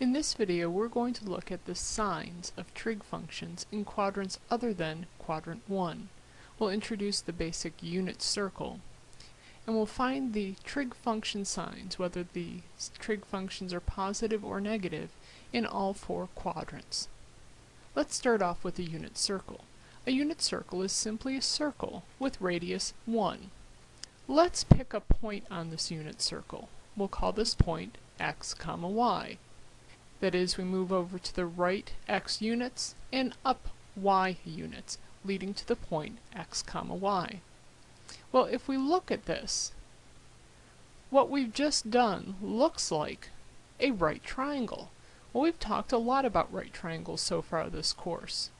In this video we're going to look at the signs of trig functions in quadrants other than quadrant 1. We'll introduce the basic unit circle and we'll find the trig function signs, whether the trig functions are positive or negative, in all four quadrants. Let's start off with a unit circle. A unit circle is simply a circle with radius 1. Let's pick a point on this unit circle. We'll call this point x comma y. That is, we move over to the right x units and up y units, leading to the point x comma y. Well, if we look at this, what we've just done looks like a right triangle. Well, we've talked a lot about right triangles so far this course.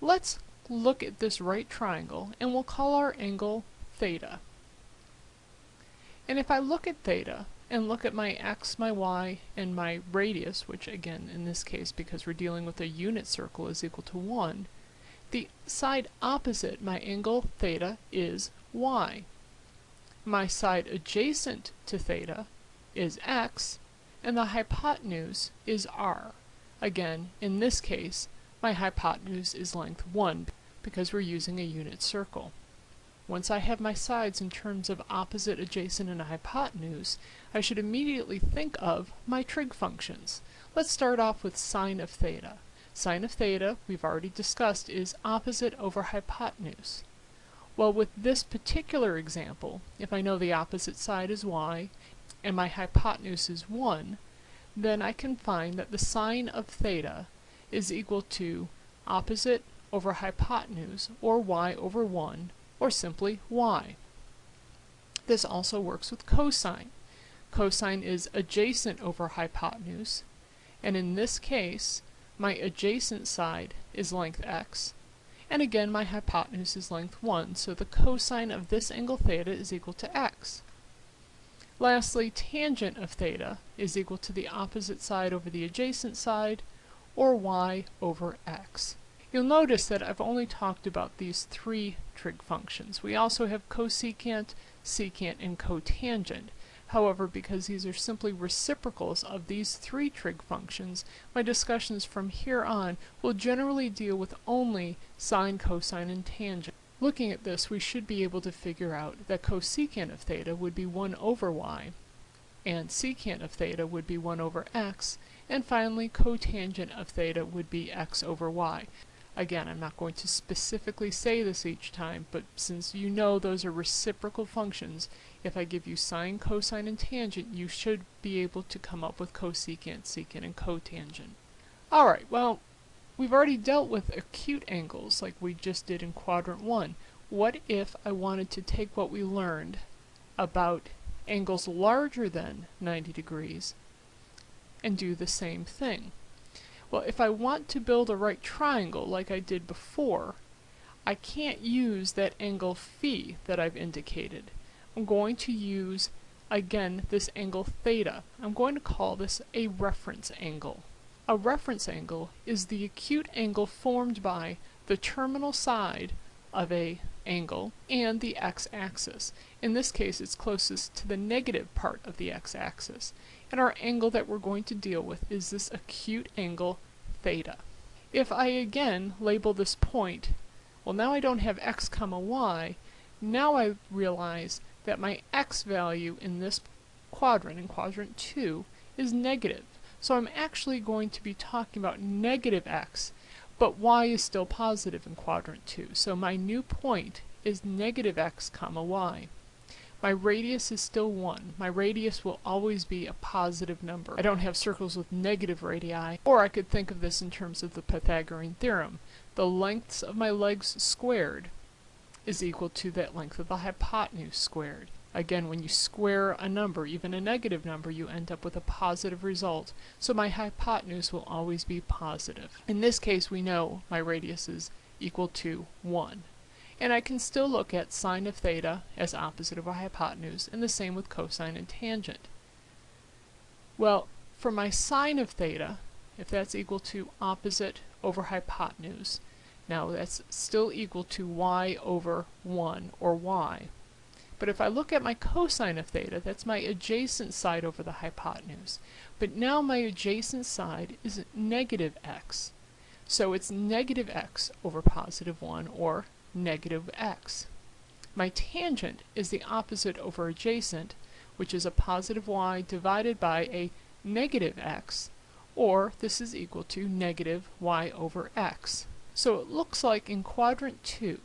Let's look at this right triangle and we'll call our angle theta. And if I look at theta, and look at my x, my y, and my radius, which again, in this case, because we're dealing with a unit circle, is equal to 1, the side opposite my angle theta is y. My side adjacent to theta is x, and the hypotenuse is r. Again, in this case, my hypotenuse is length 1, because we're using a unit circle. Once I have my sides in terms of opposite, adjacent, and hypotenuse, I should immediately think of my trig functions. Let's start off with sine of theta. Sine of theta, we've already discussed, is opposite over hypotenuse. Well, with this particular example, if I know the opposite side is y, and my hypotenuse is 1, then I can find that the sine of theta is equal to opposite over hypotenuse, or y over 1, or simply y. This also works with cosine. Cosine is adjacent over hypotenuse, and in this case, my adjacent side is length x, and again my hypotenuse is length 1, so the cosine of this angle theta is equal to x. Lastly, tangent of theta is equal to the opposite side over the adjacent side, or y over x. You'll notice that I've only talked about these three trig functions. We also have cosecant, secant, and cotangent. However, because these are simply reciprocals of these three trig functions, my discussions from here on will generally deal with only sine, cosine, and tangent. Looking at this, we should be able to figure out that cosecant of theta would be 1 over y, and secant of theta would be 1 over x, and finally cotangent of theta would be x over y. Again, I'm not going to specifically say this each time, but since you know those are reciprocal functions, if I give you sine, cosine, and tangent, you should be able to come up with cosecant, secant, and cotangent. Alright, well, we've already dealt with acute angles like we just did in quadrant 1. What if I wanted to take what we learned about angles larger than 90 degrees and do the same thing? Well, if I want to build a right triangle like I did before, I can't use that angle phi that I've indicated. I'm going to use, again, this angle theta. I'm going to call this a reference angle. A reference angle is the acute angle formed by the terminal side of a angle and the x-axis. In this case, it's closest to the negative part of the x-axis. And our angle that we're going to deal with is this acute angle theta. If I again label this point, well now I don't have x comma y, now I realize that my x value in this quadrant, in quadrant 2, is negative. So I'm actually going to be talking about negative x, but y is still positive in quadrant 2. So my new point is negative x comma y. My radius is still 1. My radius will always be a positive number. I don't have circles with negative radii, or I could think of this in terms of the Pythagorean theorem. The lengths of my legs squared is equal to that length of the hypotenuse squared. Again, when you square a number, even a negative number, you end up with a positive result. So my hypotenuse will always be positive. In this case, we know my radius is equal to 1. And I can still look at sine of theta as opposite of a hypotenuse, and the same with cosine and tangent. Well, for my sine of theta, if that's equal to opposite over hypotenuse, now that's still equal to y over 1, or y. But if I look at my cosine of theta, that's my adjacent side over the hypotenuse. But now my adjacent side is negative x. So it's negative x over positive 1, or negative x. My tangent is the opposite over adjacent, which is a positive y divided by a negative x, or this is equal to negative y over x. So it looks like in quadrant 2,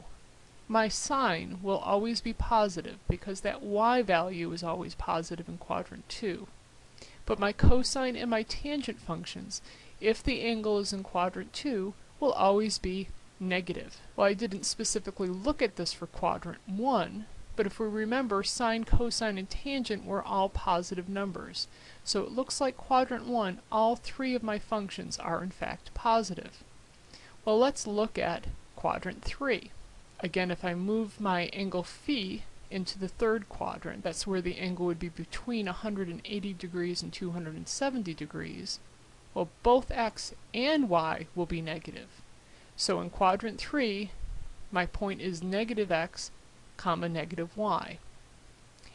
my sine will always be positive because that y value is always positive in quadrant 2. But my cosine and my tangent functions, if the angle is in quadrant 2, will always be negative. Well, I didn't specifically look at this for quadrant 1, but if we remember, sine, cosine, and tangent were all positive numbers. So it looks like quadrant 1, all three of my functions are in fact positive. Well, let's look at quadrant 3. Again, if I move my angle phi into the third quadrant, that's where the angle would be between 180 degrees and 270 degrees, well, both x and y will be negative. So in quadrant 3, my point is negative x comma negative y.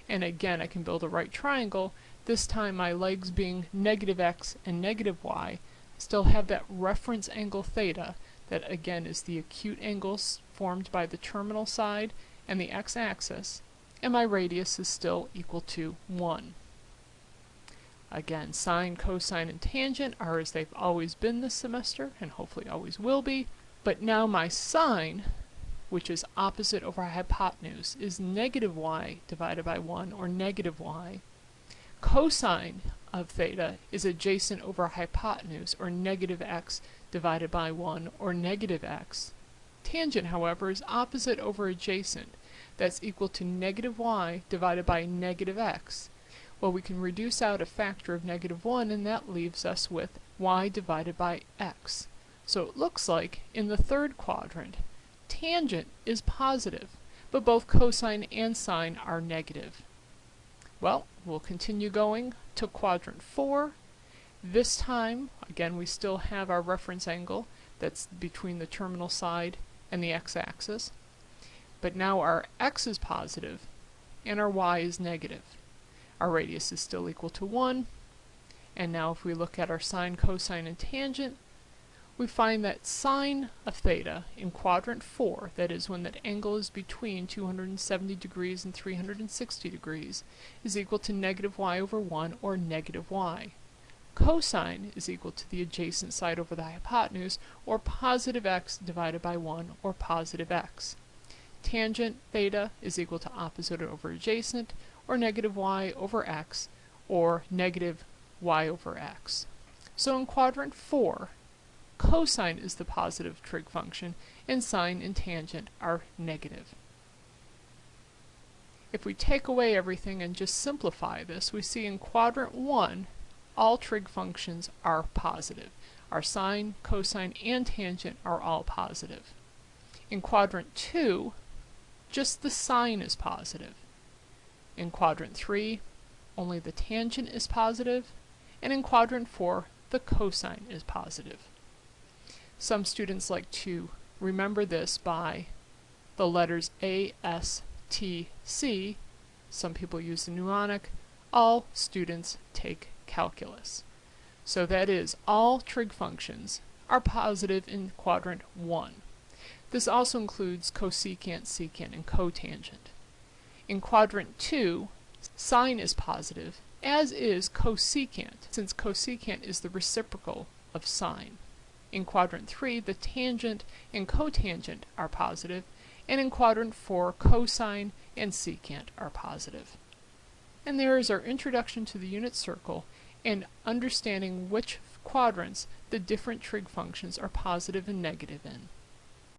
And again, I can build a right triangle, this time my legs being negative x and negative y, still have that reference angle theta, that again is the acute angles formed by the terminal side and the x-axis, and my radius is still equal to 1. Again, sine, cosine, and tangent are as they've always been this semester, and hopefully always will be, but now my sine which is opposite over hypotenuse, is negative y divided by 1, or negative y. Cosine of theta is adjacent over hypotenuse, or negative x divided by 1, or negative x. Tangent, however, is opposite over adjacent. That's equal to negative y divided by negative x. Well, we can reduce out a factor of negative 1, and that leaves us with y divided by x. So it looks like, in the third quadrant, tangent is positive, but both cosine and sine are negative. Well, we'll continue going to quadrant 4. This time, again, we still have our reference angle that's between the terminal side and the x-axis. But now our x is positive and our y is negative. Our radius is still equal to 1. And now if we look at our sine, cosine, and tangent, we find that sine of theta in quadrant 4, that is when that angle is between 270 degrees and 360 degrees, is equal to negative y over 1 or negative y. Cosine is equal to the adjacent side over the hypotenuse or positive x divided by 1 or positive x. Tangent theta is equal to opposite over adjacent or negative y over x or negative y over x. So in quadrant 4, cosine is the positive trig function, and sine and tangent are negative. If we take away everything and just simplify this, we see in quadrant 1, all trig functions are positive. Our sine, cosine, and tangent are all positive. In quadrant 2, just the sine is positive. In quadrant 3, only the tangent is positive, and in quadrant 4, the cosine is positive. Some students like to remember this by the letters A, S, T, C. Some people use the mnemonic. All students take calculus. So that is, all trig functions are positive in quadrant 1. This also includes cosecant, secant, and cotangent. In quadrant 2, sine is positive, as is cosecant, since cosecant is the reciprocal of sine. In quadrant 3, the tangent and cotangent are positive, and in quadrant 4, cosine and secant are positive. And there is our introduction to the unit circle and understanding which quadrants the different trig functions are positive and negative in.